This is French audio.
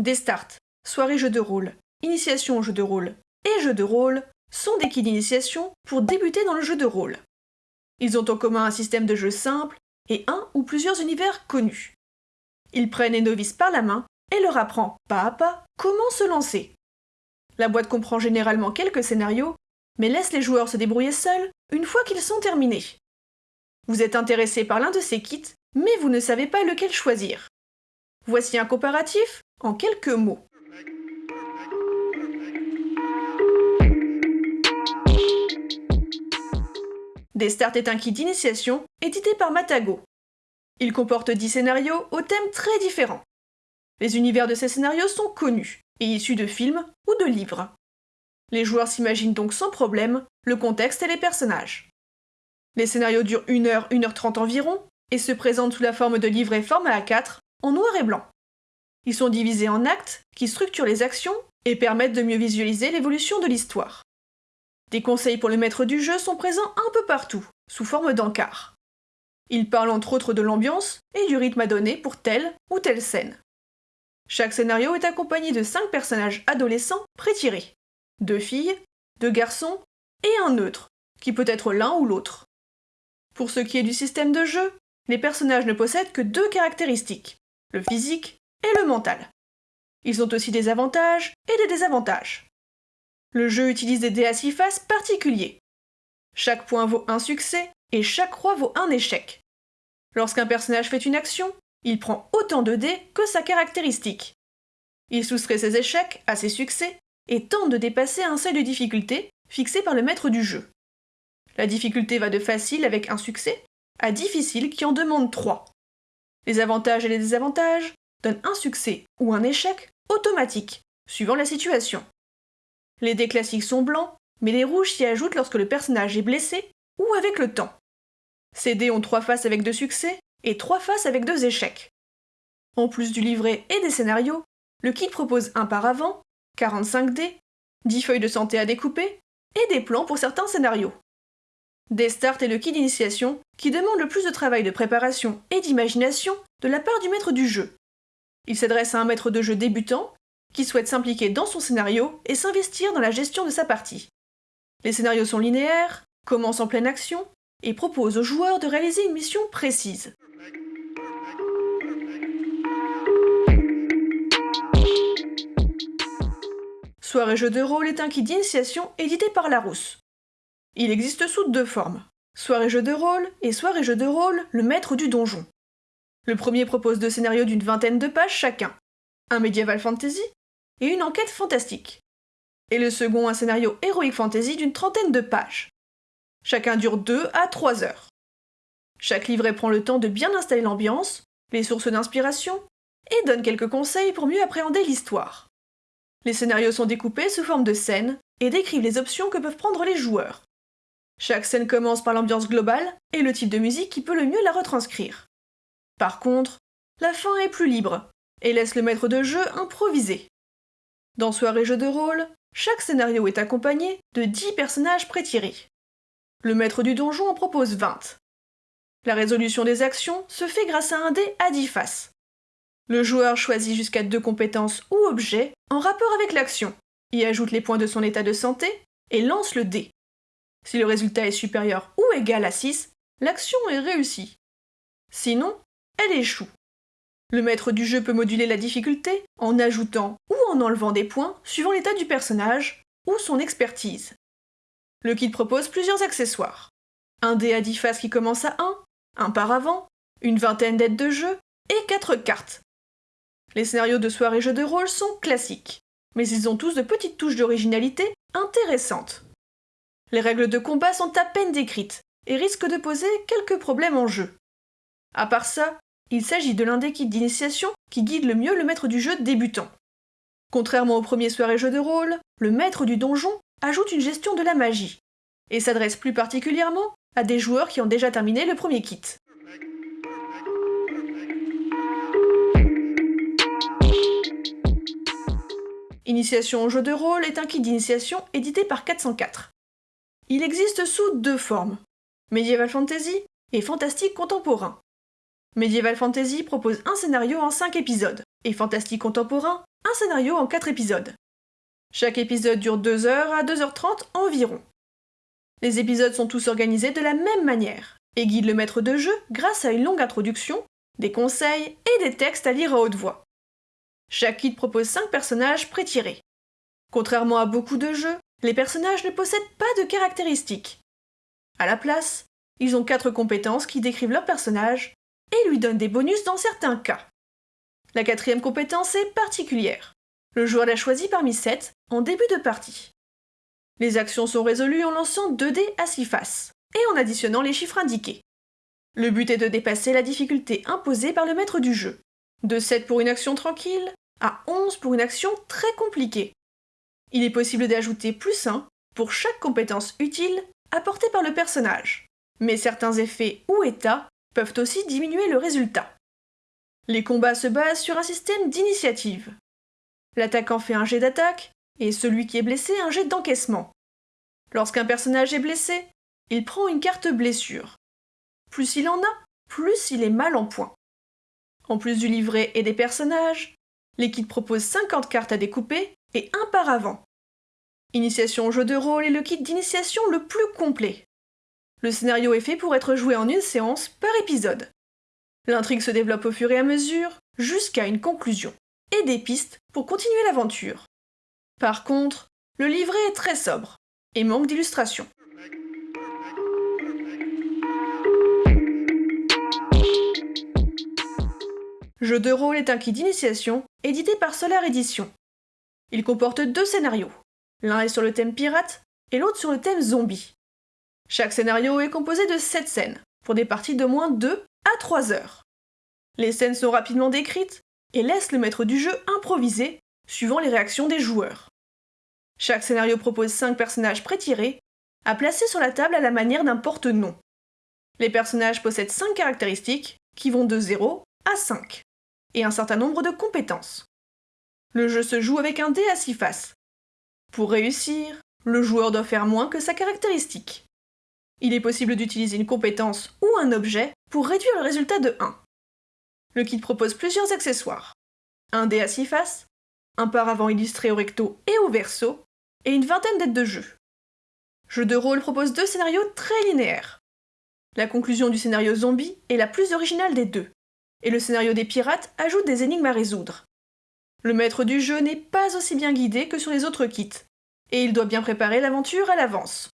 Des starts, soirées jeux de rôle, initiation au jeu de rôle et jeux de rôle sont des kits d'initiation pour débuter dans le jeu de rôle. Ils ont en commun un système de jeu simple et un ou plusieurs univers connus. Ils prennent les novices par la main et leur apprend pas à pas comment se lancer. La boîte comprend généralement quelques scénarios, mais laisse les joueurs se débrouiller seuls une fois qu'ils sont terminés. Vous êtes intéressé par l'un de ces kits, mais vous ne savez pas lequel choisir. Voici un comparatif en quelques mots. Start est un kit d'initiation édité par Matago. Il comporte 10 scénarios aux thèmes très différents. Les univers de ces scénarios sont connus et issus de films ou de livres. Les joueurs s'imaginent donc sans problème le contexte et les personnages. Les scénarios durent 1 heure, 1 heure 30 environ et se présentent sous la forme de livrets format A4 en noir et blanc. Ils sont divisés en actes qui structurent les actions et permettent de mieux visualiser l'évolution de l'histoire. Des conseils pour le maître du jeu sont présents un peu partout, sous forme d'encarts. Ils parlent entre autres de l'ambiance et du rythme à donner pour telle ou telle scène. Chaque scénario est accompagné de 5 personnages adolescents prétirés. Deux filles, deux garçons et un neutre, qui peut être l'un ou l'autre. Pour ce qui est du système de jeu, les personnages ne possèdent que deux caractéristiques, le physique et le mental. Ils ont aussi des avantages et des désavantages. Le jeu utilise des dés à six faces particuliers. Chaque point vaut un succès et chaque roi vaut un échec. Lorsqu'un personnage fait une action, il prend autant de dés que sa caractéristique. Il soustrait ses échecs à ses succès et tente de dépasser un seuil de difficulté fixé par le maître du jeu. La difficulté va de facile avec un succès à difficile qui en demande trois. Les avantages et les désavantages donnent un succès ou un échec automatique, suivant la situation. Les dés classiques sont blancs, mais les rouges s'y ajoutent lorsque le personnage est blessé ou avec le temps. Ces dés ont trois faces avec deux succès et trois faces avec deux échecs. En plus du livret et des scénarios, le kit propose un paravent, 45 dés, 10 feuilles de santé à découper et des plans pour certains scénarios. Des starts est le kit d'initiation qui demande le plus de travail de préparation et d'imagination de la part du maître du jeu. Il s'adresse à un maître de jeu débutant qui souhaite s'impliquer dans son scénario et s'investir dans la gestion de sa partie. Les scénarios sont linéaires, commencent en pleine action et proposent aux joueurs de réaliser une mission précise. Soirée jeu de rôle est un kit d'initiation édité par Larousse. Il existe sous deux formes. Soirée jeu de rôle et soirée jeu de rôle, le maître du donjon. Le premier propose deux scénarios d'une vingtaine de pages chacun. Un médiéval fantasy et une enquête fantastique. Et le second, un scénario héroïque fantasy d'une trentaine de pages. Chacun dure 2 à 3 heures. Chaque livret prend le temps de bien installer l'ambiance, les sources d'inspiration, et donne quelques conseils pour mieux appréhender l'histoire. Les scénarios sont découpés sous forme de scènes et décrivent les options que peuvent prendre les joueurs. Chaque scène commence par l'ambiance globale et le type de musique qui peut le mieux la retranscrire. Par contre, la fin est plus libre et laisse le maître de jeu improviser. Dans Soirée jeu de rôle, chaque scénario est accompagné de 10 personnages prétirés. Le maître du donjon en propose 20. La résolution des actions se fait grâce à un dé à 10 faces. Le joueur choisit jusqu'à deux compétences ou objets en rapport avec l'action, y ajoute les points de son état de santé et lance le dé. Si le résultat est supérieur ou égal à 6, l'action est réussie. Sinon, elle échoue. Le maître du jeu peut moduler la difficulté en ajoutant ou en enlevant des points suivant l'état du personnage ou son expertise. Le kit propose plusieurs accessoires. Un dé à 10 faces qui commence à 1, un paravent, une vingtaine d'aides de jeu et 4 cartes. Les scénarios de soirée jeux de rôle sont classiques, mais ils ont tous de petites touches d'originalité intéressantes. Les règles de combat sont à peine décrites et risquent de poser quelques problèmes en jeu. À part ça, il s'agit de l'un des kits d'initiation qui guide le mieux le maître du jeu débutant. Contrairement au premier soirée jeu de rôle, le maître du donjon ajoute une gestion de la magie, et s'adresse plus particulièrement à des joueurs qui ont déjà terminé le premier kit. Initiation au jeu de rôle est un kit d'initiation édité par 404. Il existe sous deux formes, Medieval Fantasy et Fantastique Contemporain. Medieval Fantasy propose un scénario en 5 épisodes, et fantastique contemporain, un scénario en 4 épisodes. Chaque épisode dure 2 heures à 2h30 environ. Les épisodes sont tous organisés de la même manière et guident le maître de jeu grâce à une longue introduction, des conseils et des textes à lire à haute voix. Chaque kit propose 5 personnages pré-tirés. Contrairement à beaucoup de jeux, les personnages ne possèdent pas de caractéristiques. À la place, ils ont 4 compétences qui décrivent leur personnage et lui donnent des bonus dans certains cas. La quatrième compétence est particulière. Le joueur l'a choisie parmi 7 en début de partie. Les actions sont résolues en lançant 2 dés à 6 faces et en additionnant les chiffres indiqués. Le but est de dépasser la difficulté imposée par le maître du jeu. De 7 pour une action tranquille à 11 pour une action très compliquée. Il est possible d'ajouter plus 1 pour chaque compétence utile apportée par le personnage, mais certains effets ou états peuvent aussi diminuer le résultat. Les combats se basent sur un système d'initiative. L'attaquant fait un jet d'attaque et celui qui est blessé un jet d'encaissement. Lorsqu'un personnage est blessé, il prend une carte blessure. Plus il en a, plus il est mal en point. En plus du livret et des personnages, l'équipe propose 50 cartes à découper et un par avant. Initiation au jeu de rôle est le kit d'initiation le plus complet. Le scénario est fait pour être joué en une séance par épisode. L'intrigue se développe au fur et à mesure, jusqu'à une conclusion, et des pistes pour continuer l'aventure. Par contre, le livret est très sobre, et manque d'illustrations. Jeu de rôle est un kit d'initiation édité par Solar Edition. Il comporte deux scénarios. L'un est sur le thème pirate et l'autre sur le thème zombie. Chaque scénario est composé de 7 scènes, pour des parties de moins 2 à 3 heures. Les scènes sont rapidement décrites et laissent le maître du jeu improviser, suivant les réactions des joueurs. Chaque scénario propose 5 personnages pré-tirés, à placer sur la table à la manière d'un porte-nom. Les personnages possèdent 5 caractéristiques, qui vont de 0 à 5 et un certain nombre de compétences. Le jeu se joue avec un dé à 6 faces. Pour réussir, le joueur doit faire moins que sa caractéristique. Il est possible d'utiliser une compétence ou un objet pour réduire le résultat de 1. Le kit propose plusieurs accessoires. Un dé à 6 faces, un paravent illustré au recto et au verso, et une vingtaine d'aides de jeu. Jeu de rôle propose deux scénarios très linéaires. La conclusion du scénario zombie est la plus originale des deux, et le scénario des pirates ajoute des énigmes à résoudre. Le maître du jeu n'est pas aussi bien guidé que sur les autres kits, et il doit bien préparer l'aventure à l'avance.